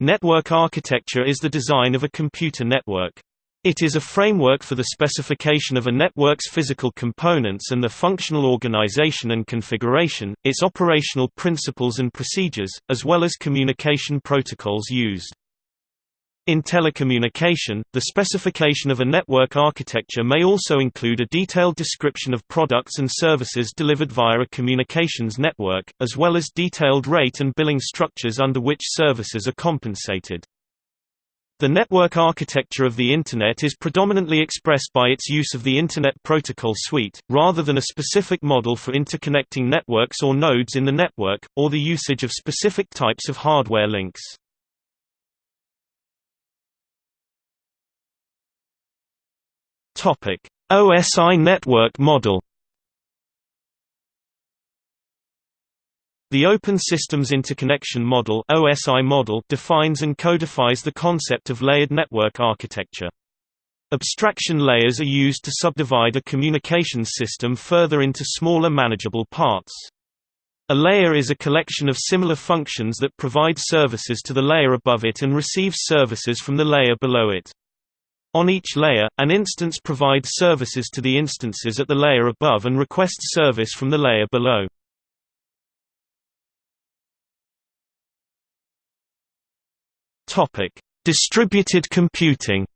Network architecture is the design of a computer network. It is a framework for the specification of a network's physical components and the functional organization and configuration, its operational principles and procedures, as well as communication protocols used. In telecommunication, the specification of a network architecture may also include a detailed description of products and services delivered via a communications network, as well as detailed rate and billing structures under which services are compensated. The network architecture of the Internet is predominantly expressed by its use of the Internet Protocol Suite, rather than a specific model for interconnecting networks or nodes in the network, or the usage of specific types of hardware links. Topic: OSI network model. The Open Systems Interconnection Model (OSI model) defines and codifies the concept of layered network architecture. Abstraction layers are used to subdivide a communications system further into smaller manageable parts. A layer is a collection of similar functions that provide services to the layer above it and receives services from the layer below it. On each layer, an instance provides services to the instances at the layer above and requests service from the layer below. Distributed computing.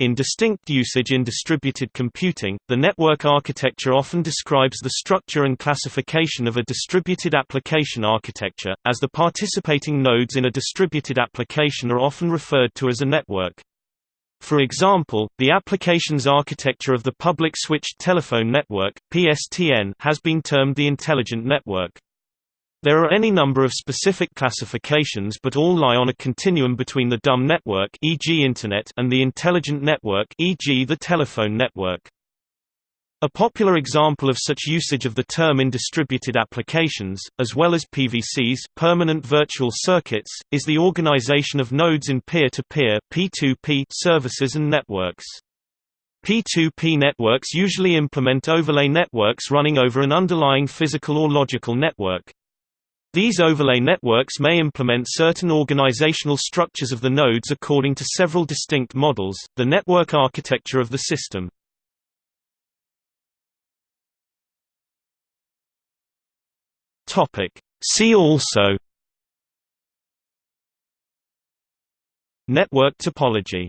In distinct usage in distributed computing, the network architecture often describes the structure and classification of a distributed application architecture, as the participating nodes in a distributed application are often referred to as a network. For example, the applications architecture of the Public Switched Telephone Network (PSTN) has been termed the Intelligent Network. There are any number of specific classifications but all lie on a continuum between the dumb network e.g. Internet and the intelligent network e.g. the telephone network. A popular example of such usage of the term in distributed applications, as well as PVCs permanent virtual circuits, is the organization of nodes in peer-to-peer -peer, services and networks. P2P networks usually implement overlay networks running over an underlying physical or logical network. These overlay networks may implement certain organizational structures of the nodes according to several distinct models, the network architecture of the system. See also Network topology